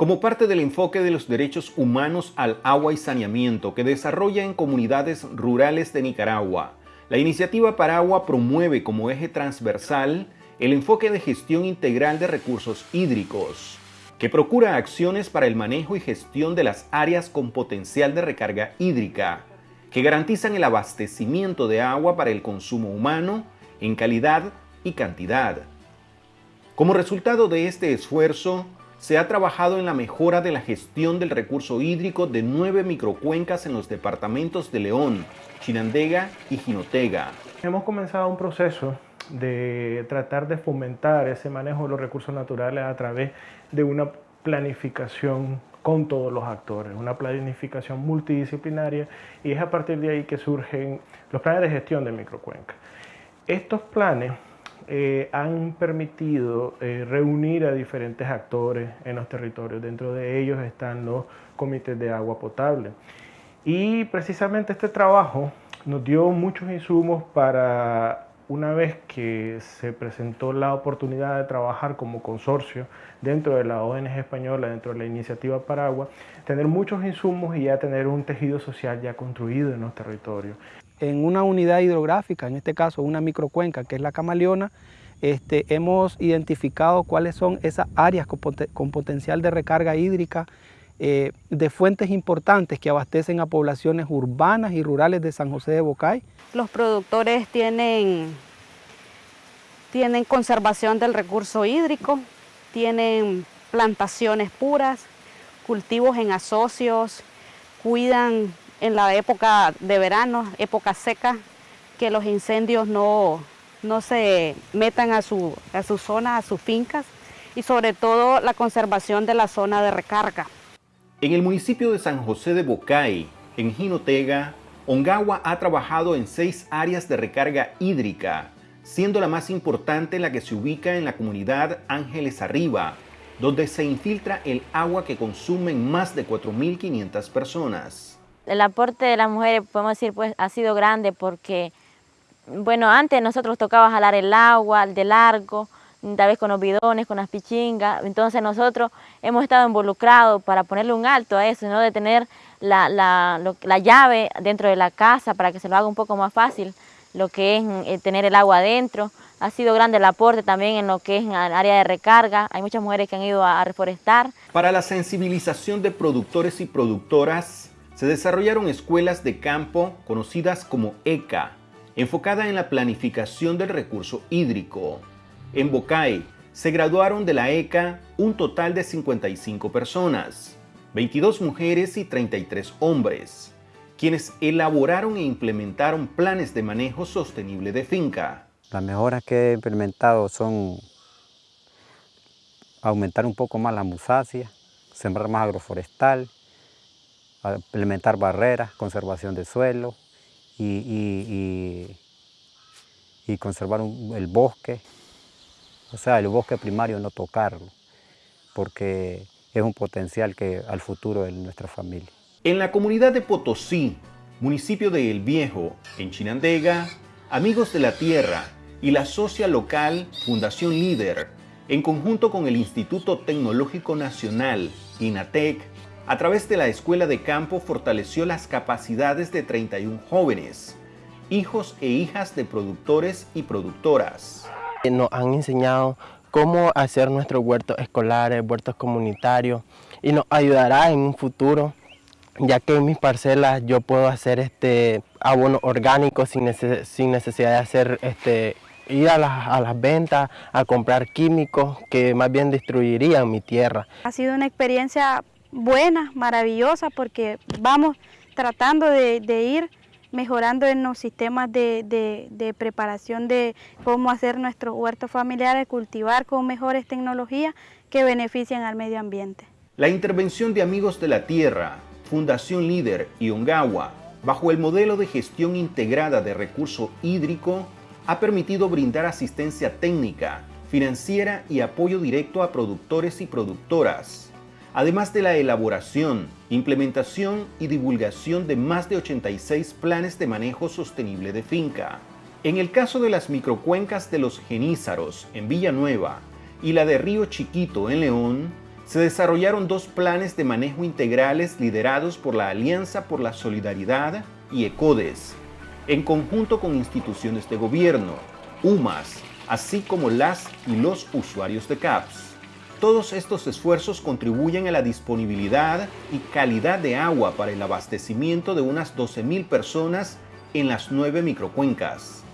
Como parte del enfoque de los derechos humanos al agua y saneamiento que desarrolla en comunidades rurales de Nicaragua, la iniciativa Paragua promueve como eje transversal el enfoque de gestión integral de recursos hídricos, que procura acciones para el manejo y gestión de las áreas con potencial de recarga hídrica, que garantizan el abastecimiento de agua para el consumo humano en calidad y cantidad. Como resultado de este esfuerzo, se ha trabajado en la mejora de la gestión del recurso hídrico de nueve microcuencas en los departamentos de León, Chinandega y Jinotega. Hemos comenzado un proceso de tratar de fomentar ese manejo de los recursos naturales a través de una planificación con todos los actores, una planificación multidisciplinaria y es a partir de ahí que surgen los planes de gestión de microcuencas. Estos planes eh, han permitido eh, reunir a diferentes actores en los territorios. Dentro de ellos están los comités de agua potable. Y precisamente este trabajo nos dio muchos insumos para una vez que se presentó la oportunidad de trabajar como consorcio dentro de la ONG española, dentro de la iniciativa Paragua, tener muchos insumos y ya tener un tejido social ya construido en los territorios. En una unidad hidrográfica, en este caso una microcuenca que es la Camaleona, este, hemos identificado cuáles son esas áreas con, potencial de recarga hídrica eh, de fuentes importantes que abastecen a poblaciones urbanas y rurales de San José de Bocay. Los productores tienen, tienen conservación del recurso hídrico, tienen plantaciones puras, cultivos en asocios, cuidan en la época de verano, época seca, que los incendios no, no se metan a su, a su zona, a sus fincas y sobre todo la conservación de la zona de recarga. En el municipio de San José de Bocay, en Jinotega, Ongawa ha trabajado en seis áreas de recarga hídrica, siendo la más importante la que se ubica en la comunidad Ángeles Arriba, donde se infiltra el agua que consumen más de 4.500 personas. El aporte de las mujeres, podemos decir, pues ha sido grande porque, bueno, antes nosotros tocaba jalar el agua de largo, tal vez con los bidones, con las pichingas, entonces nosotros hemos estado involucrados para ponerle un alto a eso, ¿no? de tener la, la, llave dentro de la casa para que se lo haga un poco más fácil, lo que es eh, tener el agua adentro. Ha sido grande el aporte también en lo que es el área de recarga. Hay muchas mujeres que han ido a reforestar. Para la sensibilización de productores y productoras, se desarrollaron escuelas de campo conocidas como ECA, enfocada en la planificación del recurso hídrico. En Bocay se graduaron de la ECA un total de 55 personas, 22 mujeres y 33 hombres, quienes elaboraron e implementaron planes de manejo sostenible de finca. Las mejoras que he implementado son aumentar un poco más la musacia, sembrar más agroforestal, implementar barreras, conservación de suelo y, conservar el bosque, o sea, el bosque primario no tocarlo, porque es un potencial que al futuro de nuestra familia. En la comunidad de Potosí, municipio de El Viejo, en Chinandega, Amigos de la Tierra y la socia local Fundación Líder, en conjunto con el Instituto Tecnológico Nacional, INATEC, a través de la Escuela de Campo fortaleció las capacidades de 31 jóvenes, hijos e hijas de productores y productoras. Nos han enseñado cómo hacer nuestros huertos escolares, huertos comunitarios y nos ayudará en un futuro ya que en mis parcelas yo puedo hacer este abono orgánico sin, necesidad de hacer este, ir a las, a las, ventas a comprar químicos que más bien destruirían mi tierra. Ha sido una experiencia buena, maravillosa, porque vamos tratando de, ir mejorando en los sistemas de, preparación de cómo hacer nuestros huertos familiares, cultivar con mejores tecnologías que beneficien al medio ambiente. La intervención de Amigos de la Tierra, Fundación Líder y Ongawa, bajo el modelo de gestión integrada de recurso hídrico, ha permitido brindar asistencia técnica, financiera y apoyo directo a productores y productoras además de la elaboración, implementación y divulgación de más de 86 planes de manejo sostenible de finca. En el caso de las microcuencas de los Genízaros en Villanueva y la de Río Chiquito en León, se desarrollaron dos planes de manejo integrales liderados por la Alianza por la Solidaridad y ECODES, en conjunto con instituciones de gobierno, UMAS, así como las y los usuarios de CAPS. Todos estos esfuerzos contribuyen a la disponibilidad y calidad de agua para el abastecimiento de unas 12.000 personas en las nueve microcuencas.